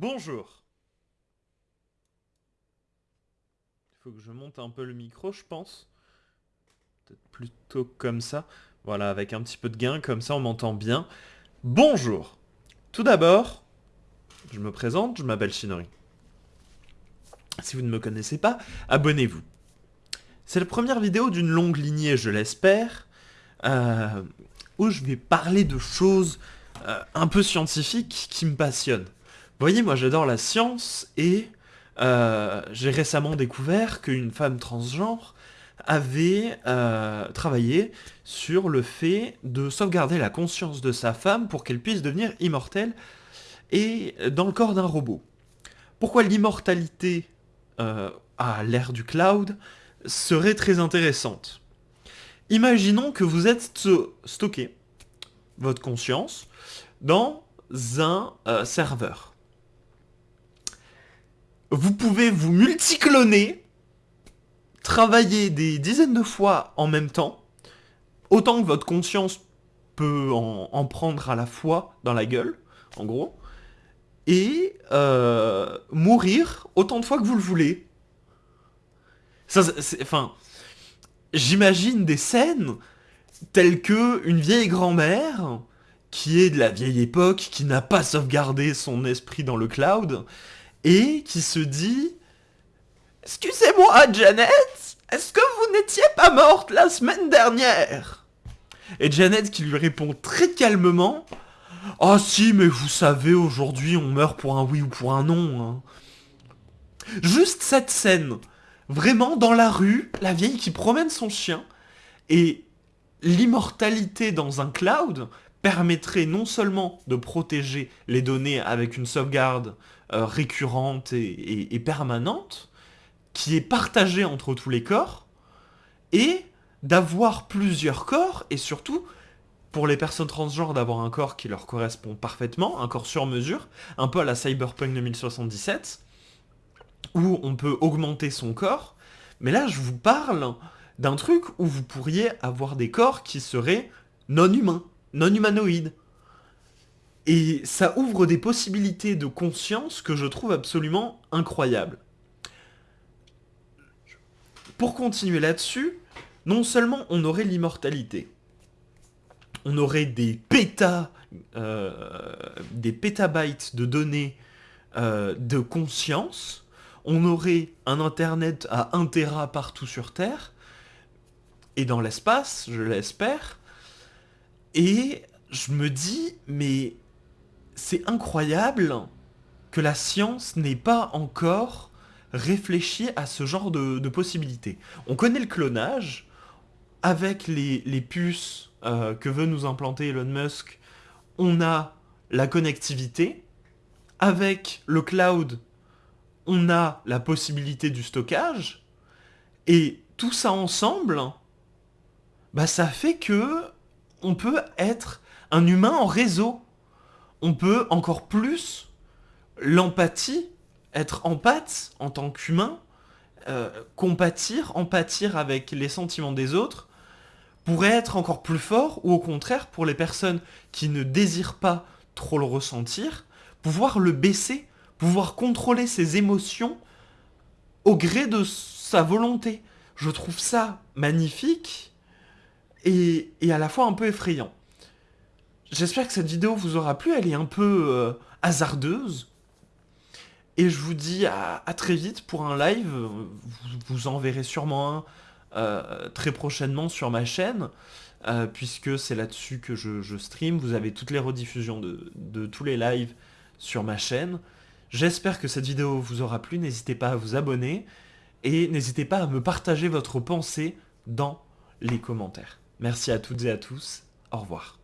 Bonjour. Il faut que je monte un peu le micro, je pense. Peut-être plutôt comme ça. Voilà, avec un petit peu de gain, comme ça on m'entend bien. Bonjour. Tout d'abord, je me présente, je m'appelle Shinori. Si vous ne me connaissez pas, abonnez-vous. C'est la première vidéo d'une longue lignée, je l'espère, euh, où je vais parler de choses euh, un peu scientifiques qui me passionnent. Voyez, moi j'adore la science et euh, j'ai récemment découvert qu'une femme transgenre avait euh, travaillé sur le fait de sauvegarder la conscience de sa femme pour qu'elle puisse devenir immortelle et dans le corps d'un robot. Pourquoi l'immortalité euh, à l'ère du cloud serait très intéressante? Imaginons que vous êtes stocké, votre conscience, dans un serveur vous pouvez vous multicloner, travailler des dizaines de fois en même temps, autant que votre conscience peut en, prendre à la fois dans la gueule, en gros, et euh, mourir autant de fois que vous le voulez. Ça, enfin, j'imagine des scènes telles que une vieille grand-mère qui est de la vieille époque, qui n'a pas sauvegardé son esprit dans le cloud, et qui se dit Excusez-moi, Janet, est-ce que vous n'étiez pas morte la semaine dernière? Et Janet qui lui répond très calmement Ah si, mais vous savez, aujourd'hui on meurt pour un oui ou pour un non. Hein. Juste cette scène, vraiment dans la rue, la vieille qui promène son chien, et l'immortalité dans un cloud permettrait non seulement de protéger les données avec une sauvegarde euh, récurrente et, permanente, qui est partagée entre tous les corps, et d'avoir plusieurs corps, et surtout, pour les personnes transgenres, d'avoir un corps qui leur correspond parfaitement, un corps sur mesure, un peu à la Cyberpunk 2077, où on peut augmenter son corps, mais là je vous parle d'un truc où vous pourriez avoir des corps qui seraient non humains, non humanoïdes. Et ça ouvre des possibilités de conscience que je trouve absolument incroyables. Pour continuer là-dessus, non seulement on aurait l'immortalité, on aurait des pétas, euh, des pétabytes de données euh, de conscience, on aurait un internet à 1 Tera partout sur Terre, et dans l'espace, je l'espère, et je me dis, mais c'est incroyable que la science n'ait pas encore réfléchi à ce genre de, possibilités. On connaît le clonage, avec les, puces euh, que veut nous implanter Elon Musk, on a la connectivité, avec le cloud, on a la possibilité du stockage, et tout ça ensemble, bah ça fait que on peut être un humain en réseau on peut encore plus l'empathie, être empathe en tant qu'humain, euh, compatir, empathir avec les sentiments des autres, pourrait être encore plus fort, ou au contraire, pour les personnes qui ne désirent pas trop le ressentir, pouvoir le baisser, pouvoir contrôler ses émotions au gré de sa volonté. Je trouve ça magnifique et à la fois un peu effrayant. J'espère que cette vidéo vous aura plu, elle est un peu euh, hasardeuse. Et je vous dis à, très vite pour un live, vous, en verrez sûrement un euh, très prochainement sur ma chaîne, euh, puisque c'est là-dessus que je, stream. Vous avez toutes les rediffusions de tous les lives sur ma chaîne. J'espère que cette vidéo vous aura plu, n'hésitez pas à vous abonner, et n'hésitez pas à me partager votre pensée dans les commentaires. Merci à toutes et à tous, au revoir.